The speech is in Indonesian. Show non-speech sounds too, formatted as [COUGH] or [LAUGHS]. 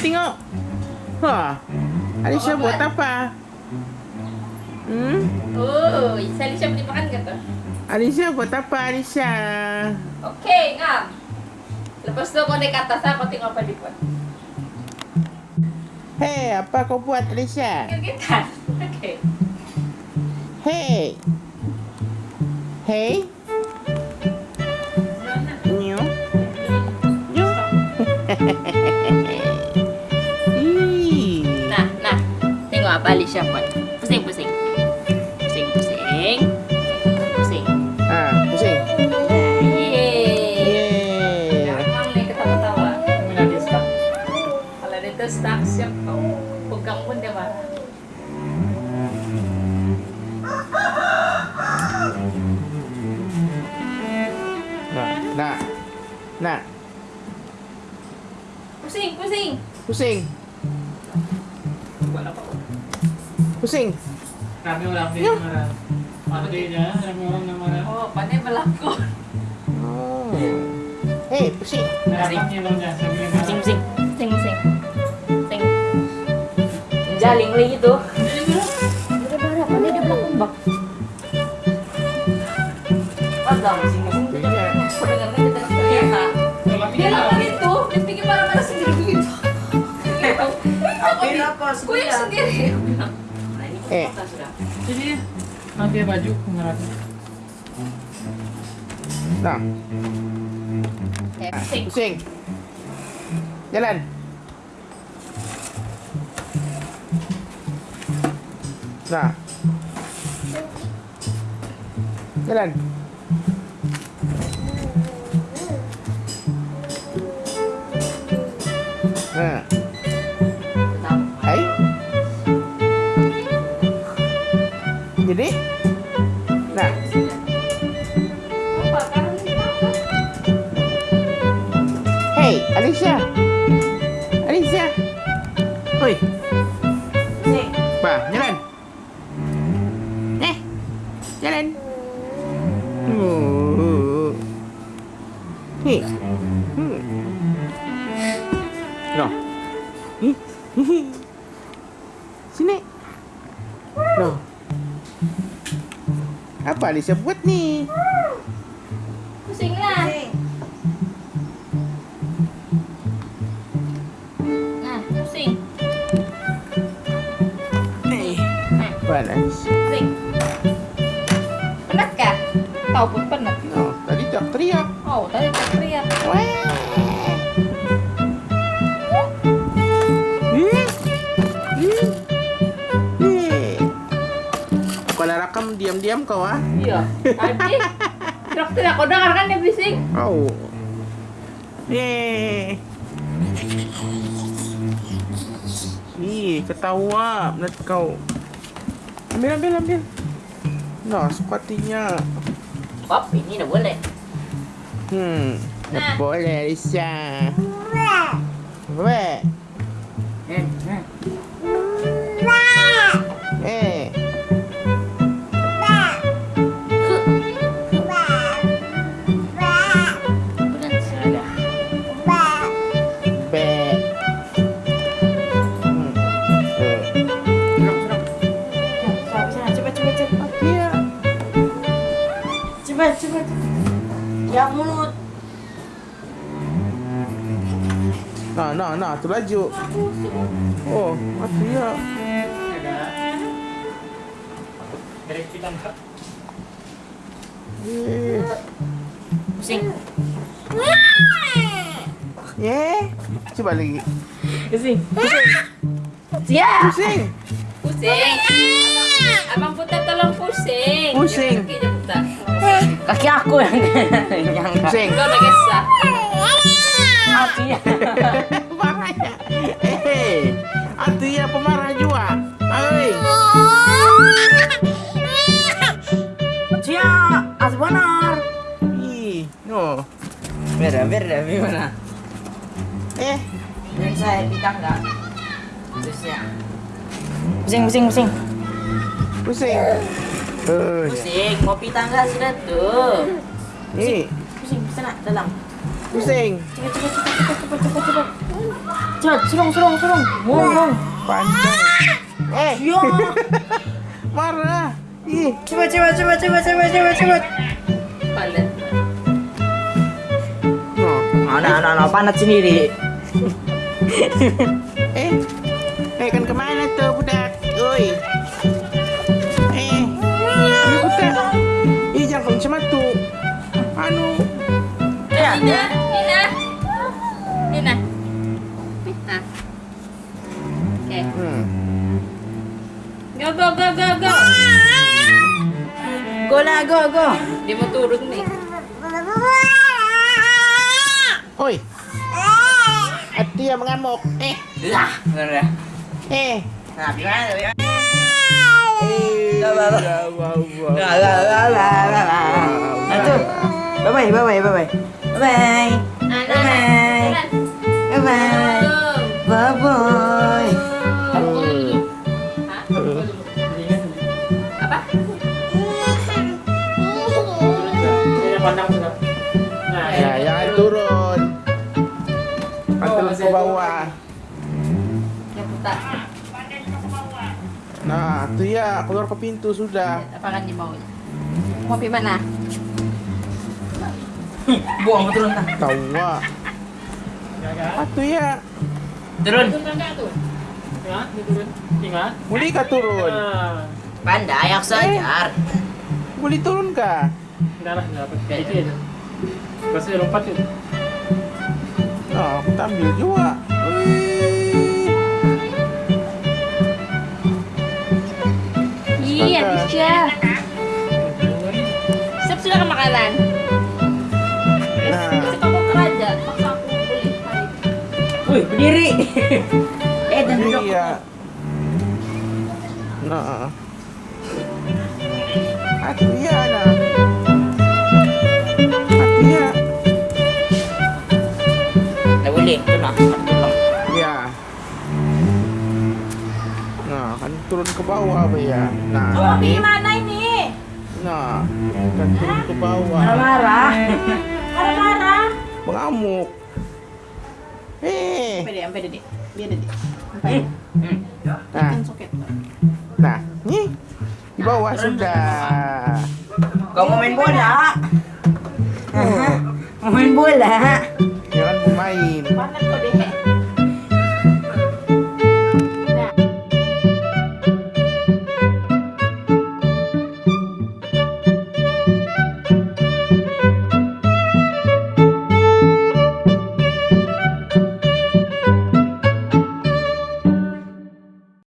tengok. Wah. Alicia buat apa? Hmm? Oh, Alicia boleh makan ke tu? Alicia buat apa Alicia? Okey, ngam. Lepas tu kau naik atas, aku tengok apa dia buat. Hei, apa kau buat Alicia? Kita. [LAUGHS] Okey. Hei. Hei. Nyo. Nyo. Ih. Tengok apa Alicia buat. Pusing, pusing. Pusing, pusing. Pusing. Ah, pusing. Yeay. Yeay. Gampang nih ketawa-tawa. Kalau dia tu stuck siap kau pegang pun dia marah. Nah, nah. Nah, Pusing, pusing. pusing. Buat apa? Pusing. Rame orang Ya. marah. Artinya rame orang yang marah. Oh, pandai berlakon. Oh. Hei, pusing. Pusing, pusing. Pusing, pusing. Pusing. Jaling lagi tu. Dia marah, pandai dia berlakon bak. Iya. Dia lakukan itu, dia marah-marah sendiri begitu. Sendiri. Eh. kita sudah. Jadi pakai baju marah. Nah, pusing. pusing. Jalan. Nah. Jalan. Nah, oi, Nih, Bah, jalan. Eh, jalan. Oh. Hei. Hmm. Noh. Hi. Sini. Noh. Apa Alicia buat nih? Alicia? Pusing. Penat kah? Tahu pun penat. Oh, tadi tak teriak. Oh, tadi tak teriak. Ih. Ih. Kalau rakam diam-diam kau ah. Iya. Tadi teriak-teriak. Kau dengar kan dia bising? Oh. Yeay. Ih, ketawa menurut kau. Ambil, ambil, ambil. Nah, sepatinya. Pop, ini dah boleh. Hmm, Nah. boleh, Lisa. Weh. Eh, Nah, nah, nah, tu laju. Oh, mati ya. Enggak. Eh. Pusing. Yeah. Coba lagi. Pusing. Siap. Pusing. Pusing. Abang, putar tolong pusing. Pusing. Kaki aku yang [LAUGHS] yang Pusing. Kau nak kisah. [LAUGHS] Hati ya. Pemarah juga. Oi. Cia, as benar. Ih, no. Beda, beda, gimana? Eh, Dan saya di tangga. Terus ya. Pusing, pusing, pusing. pusing. Pusing, kopi tangga sudah tuh. nih, Pusing, sana dalam. Pusing. Cepat, cepat, cepat, cepat, cepat, cepat, cepat. Cepat, serong, serong, serong. Mong, mong. Pandai. Eh, Ya. [LAUGHS] marah. Ih, Cepat, cepat, cepat, cepat, cepat, cepat, cepat. Palit. no. Anak, anak, anak panat sendiri. [LAUGHS] Eh, eh kan ke mana tuh budak? Oi. Oke. hmm. Go, go, go, go, go. Go lah, go, go. Dia mau turun nih. Oi. Hati yang mengamuk. Eh, Lah, ngeri. eh. Nah, gimana? Eh, tuh. Bye bye bye bye bye bye. Bye Nah, bye. Bye bye. Bye bye. Bye bye. Nah, tuh ya, keluar ke pintu sudah. Apa kan di bawah? Mau pergi mana? Buang turun tak? Tawa. Ah, tuh ya. Turun. Turun tangga tuh. Ingat, turun. Ingat. Boleh kah turun? Nah, Pandai aku sajar. Boleh turun kah? enggak lah, enggak apa. Itu ya. Pasti lompat itu. Nah, aku ambil juga. Wih. Iya, bisa. Siap sudah ke makanan. Nah, aku keraja, paksa aku beli hari. Wih, berdiri. [LAUGHS] eh, dan duduk. iya. Nah. Aku ya, nah. Aku ya. Tak boleh. Tu nak. Nah, kan turun ke bawah, Pak ya. Nah, Mau ini. pergi mana ini? Nah, kan turun ke bawah. Marah-marah. Marah-marah. Mengamuk. Eh. Sampai deh, sampai deh. Biar deh. Nah, soket. nah, nih. Di bawah sudah. Kau mau main bola? Mau main bola? Ya kan pemain. Panas kok deh.